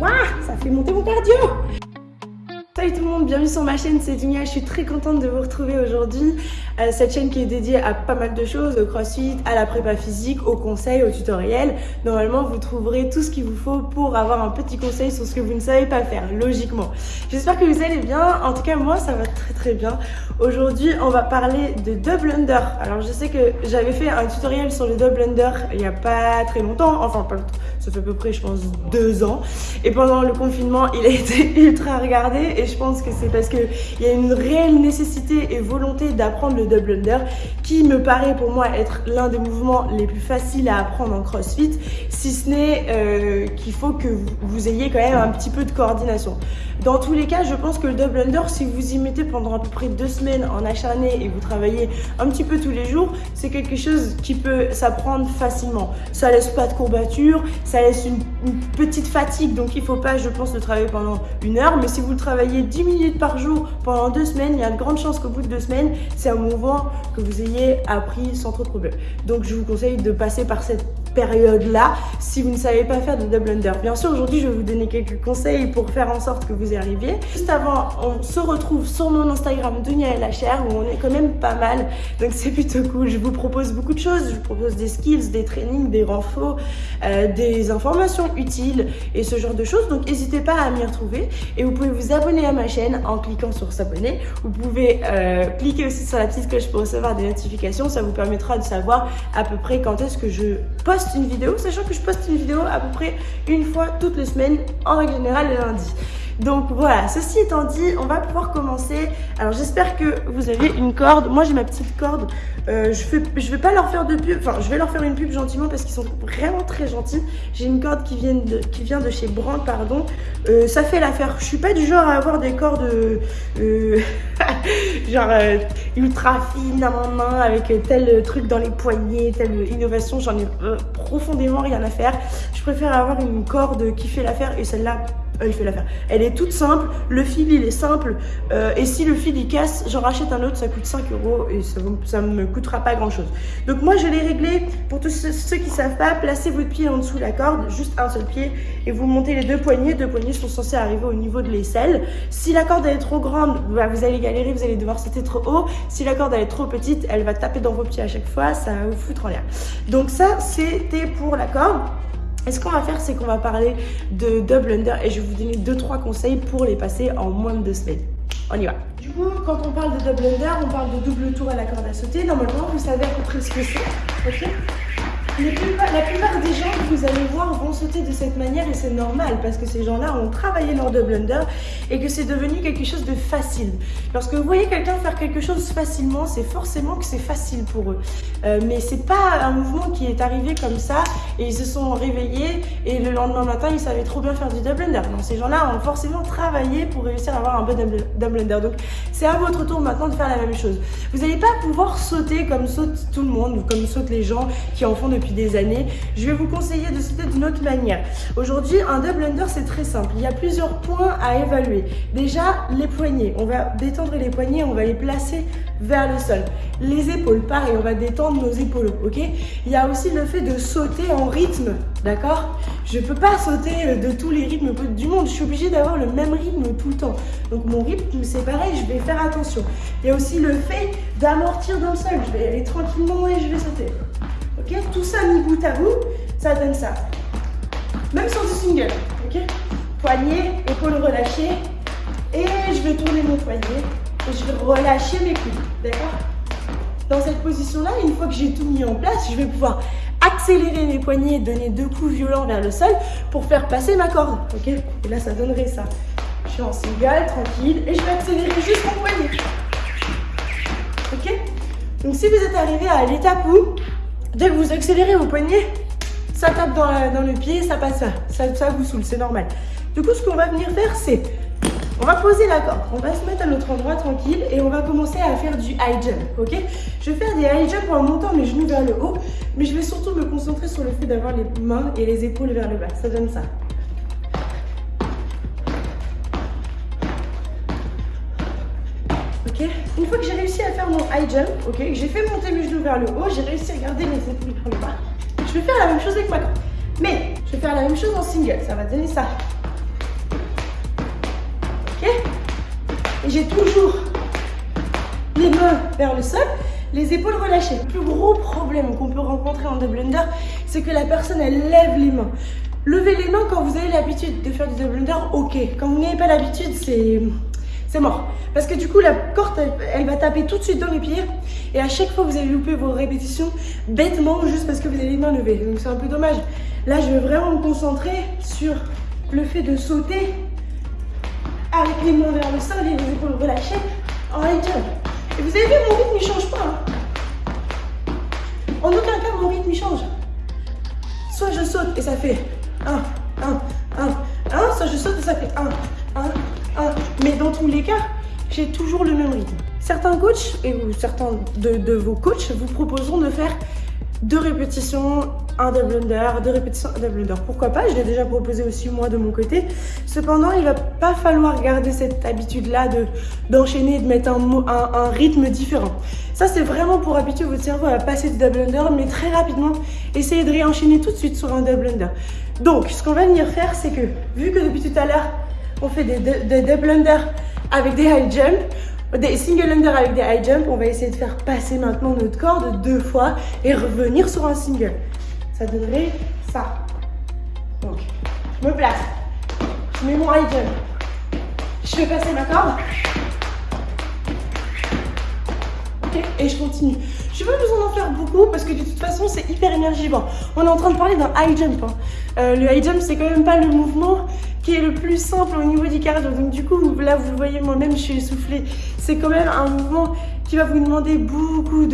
Waouh, ça fait monter mon cardio Salut tout le monde, bienvenue sur ma chaîne, c'est Dunia, je suis très contente de vous retrouver aujourd'hui. Euh, cette chaîne qui est dédiée à pas mal de choses, au crossfit, à la prépa physique, aux conseils, aux tutoriels. Normalement, vous trouverez tout ce qu'il vous faut pour avoir un petit conseil sur ce que vous ne savez pas faire, logiquement. J'espère que vous allez bien, en tout cas moi ça va très très bien. Aujourd'hui, on va parler de double under. Alors je sais que j'avais fait un tutoriel sur le double under il n'y a pas très longtemps, enfin ça fait à peu près je pense deux ans. Et pendant le confinement, il a été ultra regardé et je pense que c'est parce qu'il y a une réelle nécessité et volonté d'apprendre le double under qui me paraît pour moi être l'un des mouvements les plus faciles à apprendre en crossfit, si ce n'est euh, qu'il faut que vous ayez quand même un petit peu de coordination. Dans tous les cas, je pense que le double under, si vous y mettez pendant à peu près deux semaines en acharné et vous travaillez un petit peu tous les jours, c'est quelque chose qui peut s'apprendre facilement. Ça laisse pas de courbature, ça laisse une, petite fatigue, donc il faut pas, je pense, le travailler pendant une heure. Mais si vous le travaillez 10 minutes par jour pendant deux semaines, il y a de grandes chances qu'au bout de deux semaines, c'est un mouvement que vous ayez appris sans trop de problème. Donc je vous conseille de passer par cette période-là si vous ne savez pas faire de double under. Bien sûr, aujourd'hui, je vais vous donner quelques conseils pour faire en sorte que vous y arriviez. Juste avant, on se retrouve sur mon Instagram la chair où on est quand même pas mal. Donc c'est plutôt cool. Je vous propose beaucoup de choses. Je vous propose des skills, des trainings, des renforts, euh, des informations utiles et ce genre de choses. Donc n'hésitez pas à m'y retrouver. Et vous pouvez vous abonner à ma chaîne en cliquant sur s'abonner. Vous pouvez euh, cliquer aussi sur la petite cloche pour recevoir des notifications. Ça vous permettra de savoir à peu près quand est-ce que je poste une vidéo, sachant que je poste une vidéo à peu près une fois toutes les semaines, en règle générale le lundi. Donc voilà, ceci étant dit, on va pouvoir commencer. Alors j'espère que vous avez une corde. Moi j'ai ma petite corde. Euh, je, vais pas leur faire de pub, enfin je vais leur faire une pub gentiment parce qu'ils sont vraiment très gentils. J'ai une corde qui vient de, qui vient de chez Brand, pardon. Euh, ça fait l'affaire. Je suis pas du genre à avoir des cordes euh, genre ultra fines à ma main avec tel truc dans les poignets, telle innovation. J'en ai profondément rien à faire. Je préfère avoir une corde qui fait l'affaire et celle-là elle fait l'affaire. Elle est toute simple, le fil il est simple, et si le fil il casse, j'en rachète un autre, ça coûte 5 euros et ça ne me coûtera pas grand chose. Donc moi je l'ai réglé, pour tous ceux, qui savent pas, placez votre pied en dessous de la corde, juste un seul pied, et vous montez les deux poignets, deux poignets sont censés arriver au niveau de l'aisselle. Si la corde elle est trop grande, bah, vous allez galérer, vous allez devoir sauter trop haut. Si la corde elle est trop petite, elle va taper dans vos pieds à chaque fois, ça va vous foutre en l'air. Donc ça c'était pour la corde. Et ce qu'on va faire, c'est qu'on va parler de double under et je vais vous donner 2-3 conseils pour les passer en moins de deux semaines. On y va. Du coup, quand on parle de double under, on parle de double tour à la corde à sauter. Normalement, vous savez à peu près ce que c'est. La plupart des gens que vous allez voir vont sauter de cette manière et c'est normal parce que ces gens-là ont travaillé leur double under et que c'est devenu quelque chose de facile. Lorsque vous voyez quelqu'un faire quelque chose facilement, c'est forcément que c'est facile pour eux. Euh, mais c'est pas un mouvement qui est arrivé comme ça et ils se sont réveillés et le lendemain matin ils savaient trop bien faire du double under. Non, ces gens-là ont forcément travaillé pour réussir à avoir un bon double under. Donc c'est à votre tour maintenant de faire la même chose. Vous n'allez pas pouvoir sauter comme saute tout le monde ou comme sautent les gens qui en font depuis des années. Je vais vous conseiller de sauter d'une autre manière. Aujourd'hui, un double under, c'est très simple. Il y a plusieurs points à évaluer. Déjà, les poignets. On va détendre les poignets, on va les placer vers le sol. Les épaules, pareil, on va détendre nos épaules, ok? Il y a aussi le fait de sauter en rythme, d'accord? Je peux pas sauter de tous les rythmes du monde, je suis obligée d'avoir le même rythme tout le temps. Donc mon rythme, c'est pareil, je vais faire attention. Il y a aussi le fait d'amortir dans le sol, je vais aller tranquillement et je vais sauter. Ok? Tout ça mis bout à bout, ça donne ça. Même sur du single, ok? Poignet, épaules relâchées, et je vais tourner mon poignet, je vais relâcher mes coudes, d'accord? Dans cette position-là, une fois que j'ai tout mis en place, je vais pouvoir accélérer mes poignets, donner deux coups violents vers le sol pour faire passer ma corde, ok? Et là, ça donnerait ça. Je suis en single, tranquille, et je vais accélérer juste mon poignet. Ok? Donc si vous êtes arrivé à l'étape où Dès que vous accélérez vos poignets, ça tape dans, le pied, ça passe ça, ça, vous saoule, c'est normal. Du coup, ce qu'on va venir faire, c'est on va poser la corde, on va se mettre à notre endroit tranquille et on va commencer à faire du high jump, ok? Je vais faire des high jump en montant mes genoux vers le haut, mais je vais surtout me concentrer sur le fait d'avoir les mains et les épaules vers le bas, ça donne ça. Une fois que j'ai réussi à faire mon high jump, ok, j'ai fait monter mes genoux vers le haut, j'ai réussi à garder mes épaules vers le bas. Je vais faire la même chose avec ma corde. Mais je vais faire la même chose en single, ça va donner ça. J'ai toujours les mains vers le sol, les épaules relâchées. Le plus gros problème qu'on peut rencontrer en double under, c'est que la personne, elle lève les mains. Levez les mains quand vous avez l'habitude de faire du double under, ok. Quand vous n'avez pas l'habitude, c'est mort. Parce que du coup, la corde, elle, va taper tout de suite dans les pieds. Et à chaque fois, vous allez louper vos répétitions bêtement juste parce que vous avez les mains levées. Donc c'est un peu dommage. Là, je vais vraiment me concentrer sur le fait de sauter avec les mains vers le sol et les épaules relâchées en high jump. Et vous avez vu, mon rythme, il change pas. Hein. En aucun cas, mon rythme, il change. Soit je saute et ça fait 1, 1, 1, 1. Soit je saute et ça fait 1, 1, 1. Mais dans tous les cas, j'ai toujours le même rythme. Certains coachs, et certains de, de vos coachs, vous proposeront de faire deux répétitions, un double under, deux répétitions, un double under. Pourquoi pas Je l'ai déjà proposé aussi moi de mon côté. Cependant, il va pas falloir garder cette habitude-là de d'enchaîner, de mettre un, un, rythme différent. Ça, c'est vraiment pour habituer votre cerveau à passer du double under, mais très rapidement, essayez de réenchaîner tout de suite sur un double under. Donc, ce qu'on va venir faire, c'est que, vu que depuis tout à l'heure, on fait des, des double under avec des high jump, des single under avec des high jump, on va essayer de faire passer maintenant notre corde deux fois et revenir sur un single. Ça donnerait ça. Donc, je me place. Je mets mon high jump. Je fais passer ma corde. Ok, et je continue. Je n'ai pas besoin d'en faire beaucoup parce que de toute façon, c'est hyper énergivore. On est en train de parler d'un high jump. Hein. Euh, le high jump, c'est quand même pas le mouvement qui est le plus simple au niveau du cardio. Donc du coup, là, vous voyez, moi-même, je suis essoufflée. C'est quand même un mouvement qui va vous demander beaucoup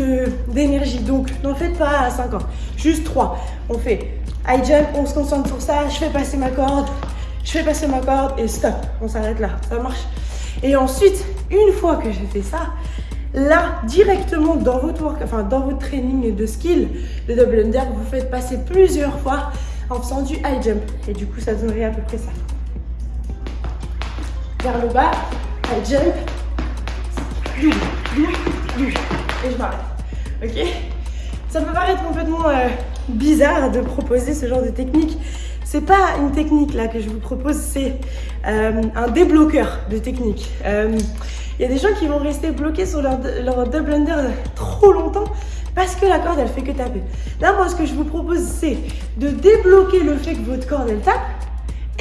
d'énergie. Donc, n'en faites pas à 50, juste 3. On fait high jump, on se concentre sur ça, je fais passer ma corde, je fais passer ma corde et stop. On s'arrête là, ça marche. Et ensuite, une fois que j'ai fait ça, là, directement dans votre, work, enfin, dans votre training de skill de double under, vous faites passer plusieurs fois en faisant du high jump. Et du coup, ça donnerait à peu près ça vers le bas, I jump, et je m'arrête. Ok Ça peut paraître complètement euh, bizarre de proposer ce genre de technique. C'est pas une technique là que je vous propose, c'est euh, un débloqueur de technique. Il euh, y a des gens qui vont rester bloqués sur leur, leur double under trop longtemps parce que la corde elle fait que taper. Là moi ce que je vous propose c'est de débloquer le fait que votre corde elle tape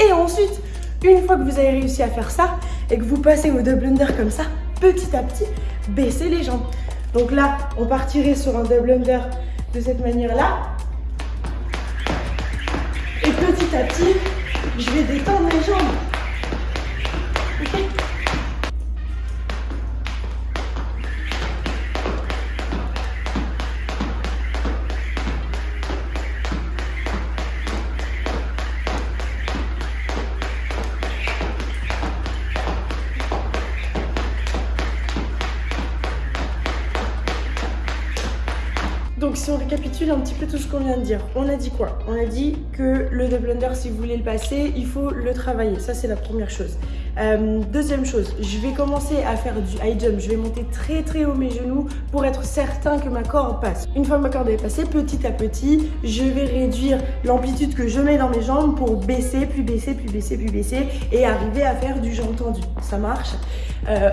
et ensuite une fois que vous avez réussi à faire ça et que vous passez au double under comme ça, petit à petit, baissez les jambes. Donc là, on partirait sur un double under de cette manière-là. Et petit à petit, je vais détendre les jambes. Donc si on récapitule un petit peu tout ce qu'on vient de dire, on a dit quoi? On a dit que le double under, si vous voulez le passer, il faut le travailler. Ça, c'est la première chose. Euh, deuxième chose, je vais commencer à faire du high jump. Je vais monter très très haut mes genoux pour être certain que ma corde passe. Une fois que ma corde est passée, petit à petit, je vais réduire l'amplitude que je mets dans mes jambes pour baisser, puis baisser, puis baisser, puis baisser et arriver à faire du jambes tendu. Ça marche? Euh,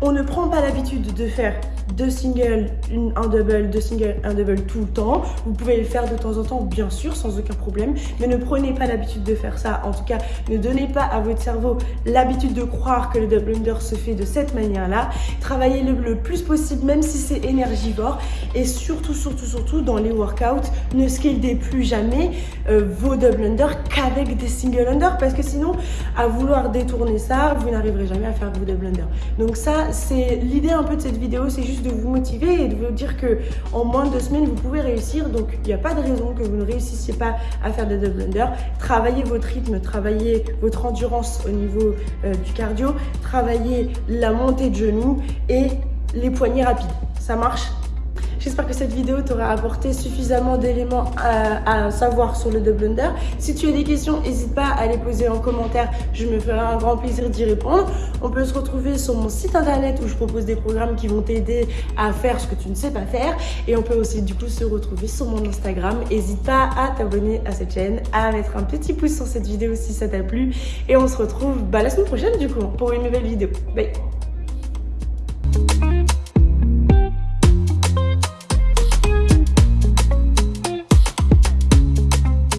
on ne prend pas l'habitude de faire deux singles, un double, deux singles, un double tout le temps. Vous pouvez le faire de temps en temps, bien sûr, sans aucun problème, mais ne prenez pas l'habitude de faire ça. En tout cas, ne donnez pas à votre cerveau l'habitude de croire que le double under se fait de cette manière-là. Travaillez le, plus possible, même si c'est énergivore. Et surtout, surtout, surtout, dans les workouts, ne scaldez plus jamais euh, vos double under qu'avec des single under, parce que sinon, à vouloir détourner ça, vous n'arriverez jamais à faire vos double under. Donc ça, l'idée un peu de cette vidéo, c'est juste de vous motiver et de vous dire que en moins de deux semaines, vous pouvez réussir. Donc, il n'y a pas de raison que vous ne réussissiez pas à faire des double under. Travaillez votre rythme, travaillez votre endurance au niveau euh, du cardio, travaillez la montée de genoux et les poignées rapides. Ça marche? J'espère que cette vidéo t'aura apporté suffisamment d'éléments à, à, savoir sur le double under. Si tu as des questions, n'hésite pas à les poser en commentaire. Je me ferai un grand plaisir d'y répondre. On peut se retrouver sur mon site internet où je propose des programmes qui vont t'aider à faire ce que tu ne sais pas faire. Et on peut aussi du coup se retrouver sur mon Instagram. N'hésite pas à t'abonner à cette chaîne, à mettre un petit pouce sur cette vidéo si ça t'a plu. Et on se retrouve bah, la semaine prochaine du coup pour une nouvelle vidéo. Bye